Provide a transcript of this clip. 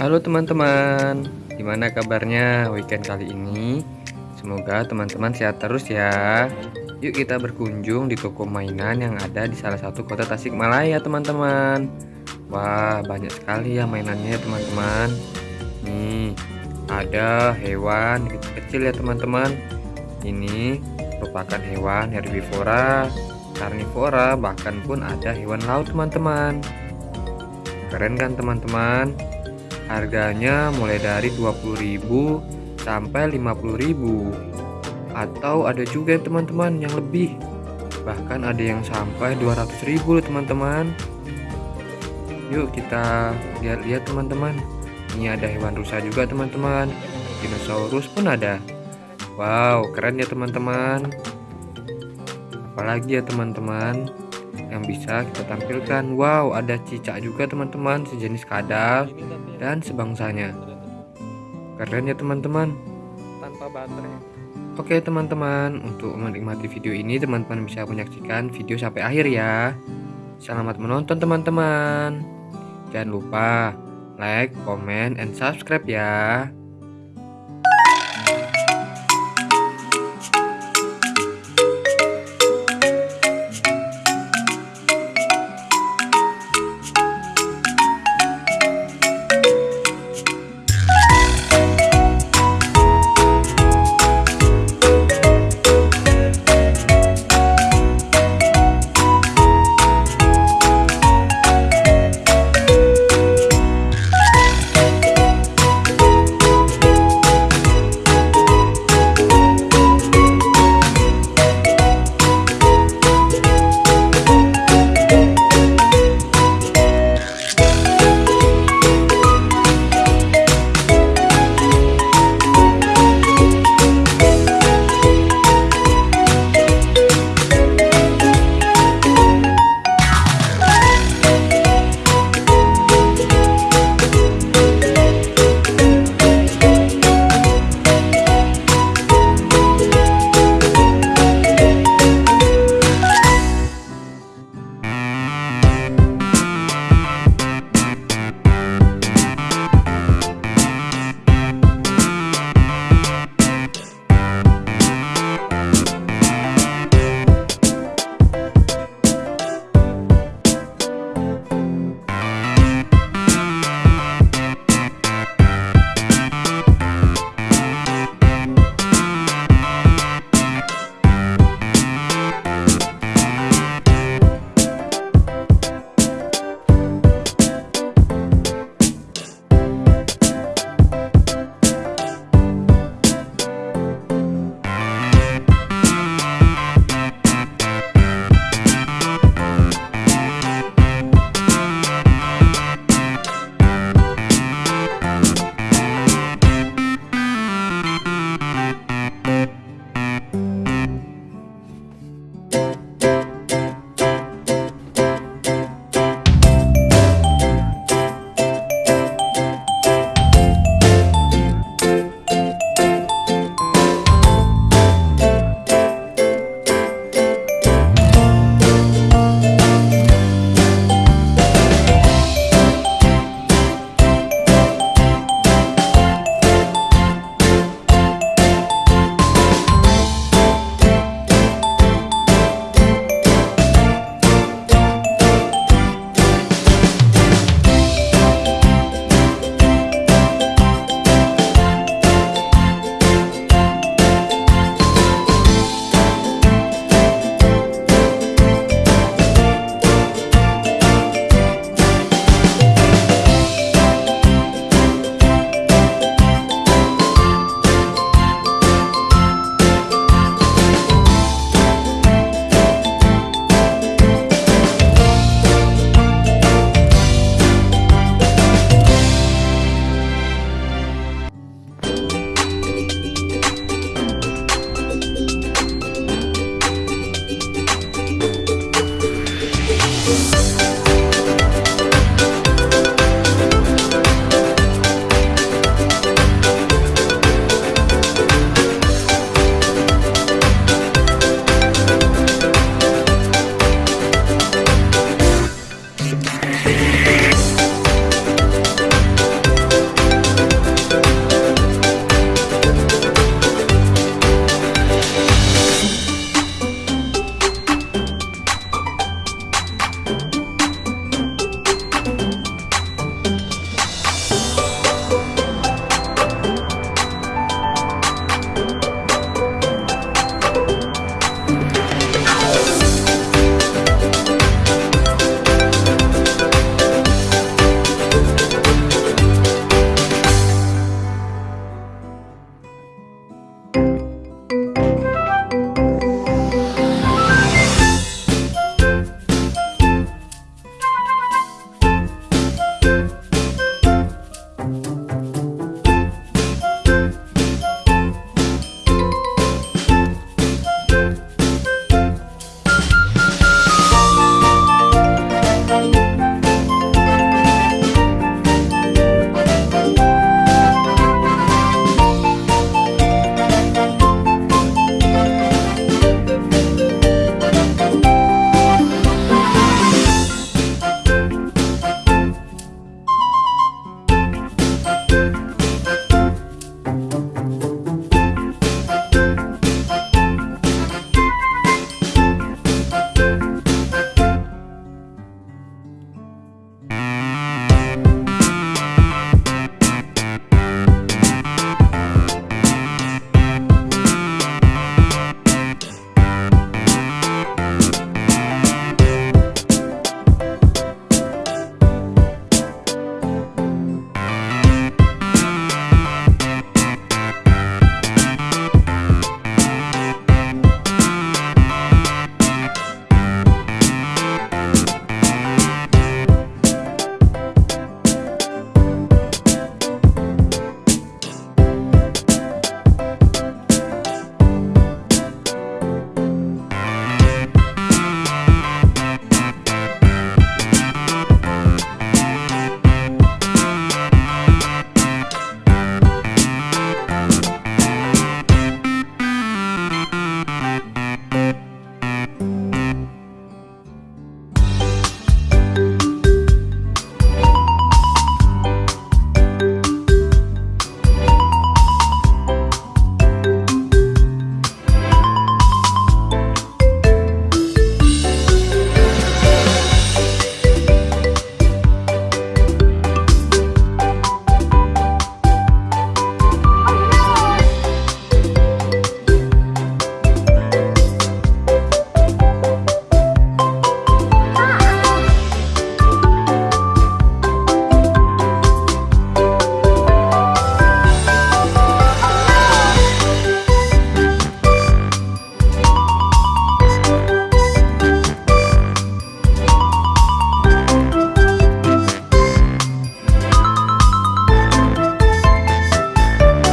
Halo teman-teman, gimana kabarnya weekend kali ini? Semoga teman-teman sehat terus ya. Yuk kita berkunjung di toko mainan yang ada di salah satu kota Tasikmalaya teman-teman. Wah banyak sekali ya mainannya teman-teman. Nih ada hewan kecil-kecil ya teman-teman. Ini merupakan hewan herbivora, karnivora, bahkan pun ada hewan laut teman-teman. Keren kan teman-teman? Harganya mulai dari 20.000 sampai 50.000 atau ada juga teman-teman yang lebih. Bahkan ada yang sampai 200.000 loh teman-teman. Yuk kita lihat-lihat teman-teman. Ini ada hewan rusa juga teman-teman. Dinosaurus pun ada. Wow keren ya teman-teman. Apalagi ya teman-teman yang bisa kita tampilkan. Wow ada cicak juga teman-teman sejenis kadal dan sebangsanya. Keren ya teman-teman. Tanpa baterai. Oke teman-teman untuk menikmati video ini teman-teman bisa menyaksikan video sampai akhir ya. Selamat menonton teman-teman. Jangan lupa like comment and subscribe ya